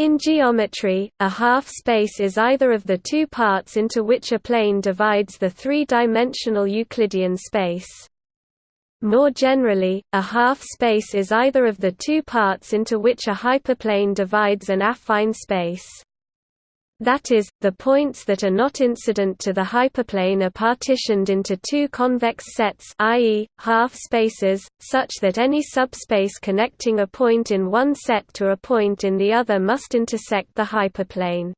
In geometry, a half-space is either of the two parts into which a plane divides the three-dimensional Euclidean space. More generally, a half-space is either of the two parts into which a hyperplane divides an affine space. That is, the points that are not incident to the hyperplane are partitioned into two convex sets i.e., half-spaces, such that any subspace connecting a point in one set to a point in the other must intersect the hyperplane.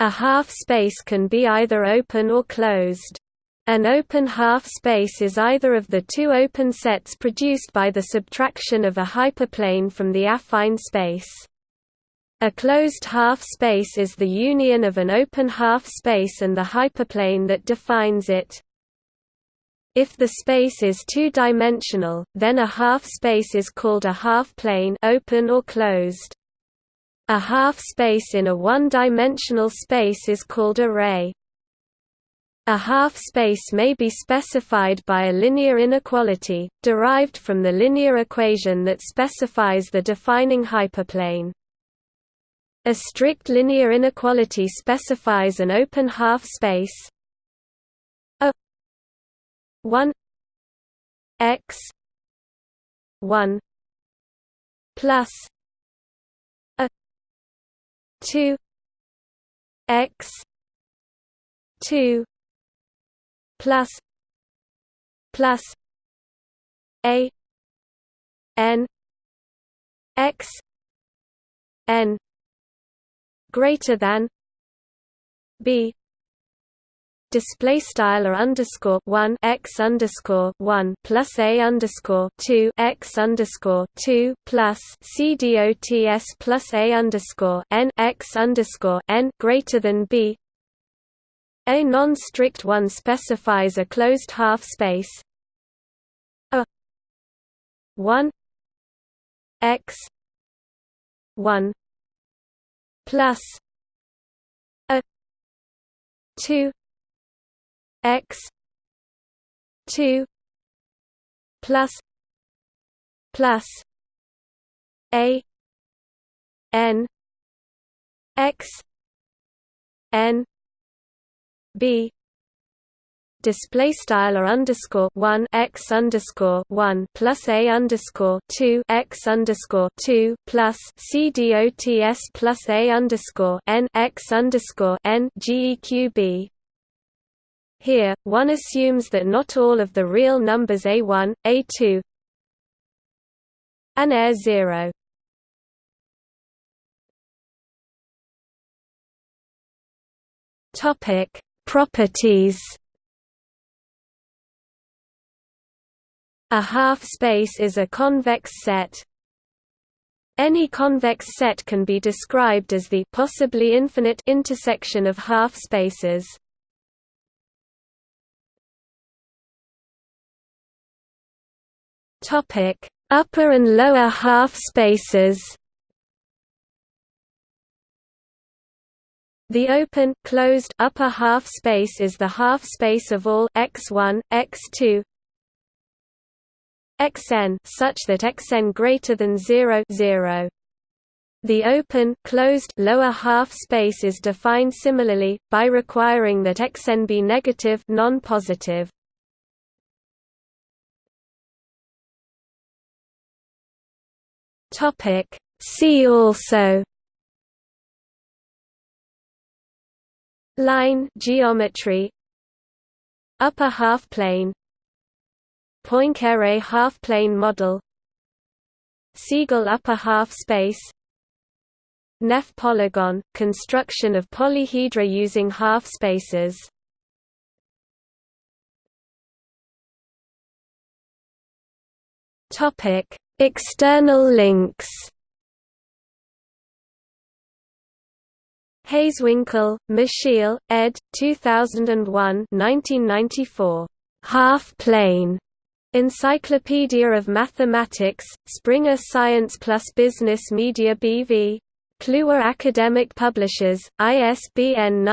A half-space can be either open or closed. An open half-space is either of the two open sets produced by the subtraction of a hyperplane from the affine space. A closed half-space is the union of an open half-space and the hyperplane that defines it. If the space is two-dimensional, then a half-space is called a half-plane open or closed. A half-space in a one-dimensional space is called a ray. A half-space may be specified by a linear inequality, derived from the linear equation that specifies the defining hyperplane. A strict linear inequality specifies an open half-space a 1 x 1 plus a 2 x 2 plus plus a n x n greater than b display style or underscore one x underscore one plus a underscore two x underscore two plus c dots plus a underscore n x underscore n greater than b. A non-strict one specifies a closed half space a one x one plus a 2 x 2 plus plus a n x n b display style or underscore one x underscore one plus a underscore two x underscore two plus c dots plus a underscore n x underscore n geqb. Here, one assumes that not all of the real numbers a1, a2, and a0 Topic: Properties A half-space is a convex set. Any convex set can be described as the possibly infinite intersection of half-spaces. Topic: Upper and lower half-spaces. The open closed upper half space is the half space of all x1, x2, xn such that xn greater than 0, 0. The open closed lower half space is defined similarly by requiring that xn be negative non-positive. Topic See also Line geometry Upper half plane Poincare half-plane model. Siegel upper half-space Nef polygon – construction of polyhedra using half-spaces External links. Hazewinkel, Michiel, ed. 2001 1994. Half-plane Encyclopedia of Mathematics, Springer Science Plus Business Media BV. Kluwer Academic Publishers, ISBN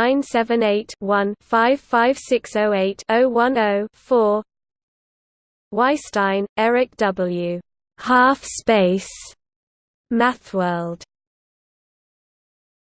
978-1-55608-010-4 Weisstein, Eric W. Half Space. Mathworld.